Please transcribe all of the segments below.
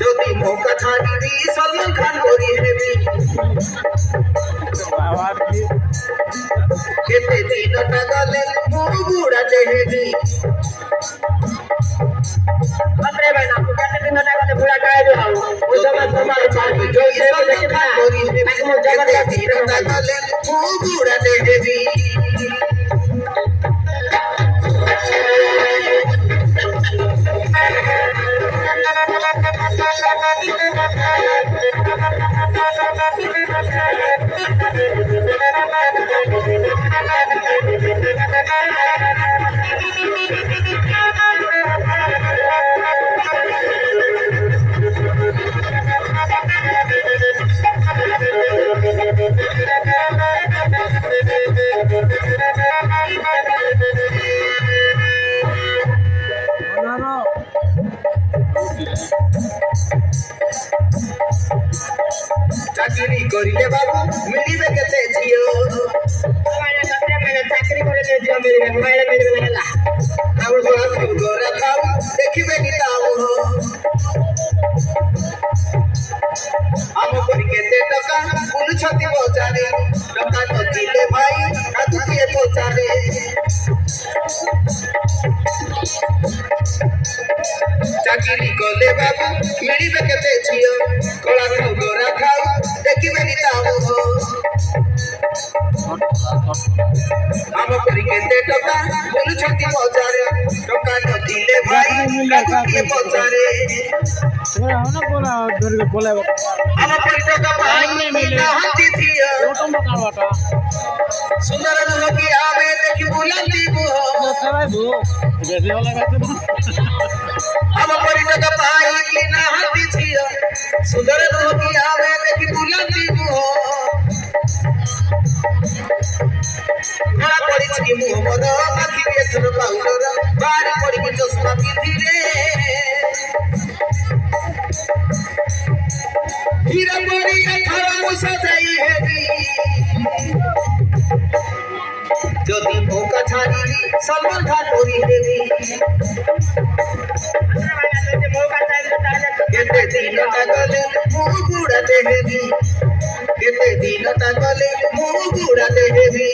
যদি মৌকা ছাড়ি দি সলমান খান করি হেবি কেতে দিন গলে বুড়া চেহেবি আরে ভাই না কেতে দিন গলে বুড়া গায়ে যাও ওই সময় তোমার পাখি জয় Thank you. চাকরি করিলে বাবু মিলিবে কেতে ঝিও ଚାକିରି କରି ଝିଅ ମିଳିବେ ମୋବାଇଲ ମିଳିବେ ହେଲା ଆଉ ଗୋରା ଖାଉ ଗୋରା ଖାଉ ଦେଖିବେ କି ତା ମୁହ ଆମ ପରି କେତେ ଟଙ୍କା ବୁଲୁଛନ୍ତି ବଜାରେ ଟଙ୍କା ନଥିଲେ ଭାଇ କାଦୁ କିଏ ପଚାରେ ଚାକିରି କଲେ ବାବୁ ମିଳିବେ କେତେ ଝିଅ କଳା ଆମ ପରି କେତେ ଟଙ୍କା ବୁଲୁଛନ୍ତି ବଜାରେ ଟଙ୍କା ନଥିଲେ ଭାଇ କାହାକୁ କିଏ ପଚାରେ ଆମ ପରି ଟଙ୍କା ପାଇ ନାହାନ୍ତି ଝିଅ ସୁନ୍ଦର ନୁହଁ କି ଆମେ ଦେଖି ବୁଲନ୍ତି ମୁହ ଆମ ପରି ଟଙ୍କା ପାଇ বার করবি চশমা পিঁধিরে হিরা পরিয়া খাওয়া বসা যাই হেবি। যদি নৌকা ছাড়িলি, সলমান খান করি দেবি কেতে দিন তাকলে মুখ বুড়াতে হেবি। কেতে দিন তাকলে মুখ বুড়াতে হেবি।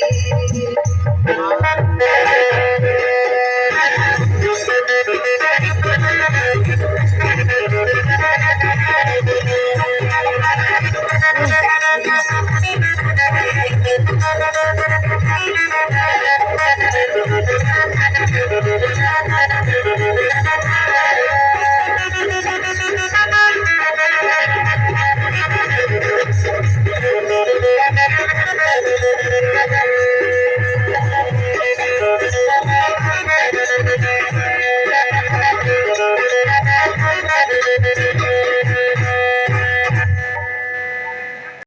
Thank you.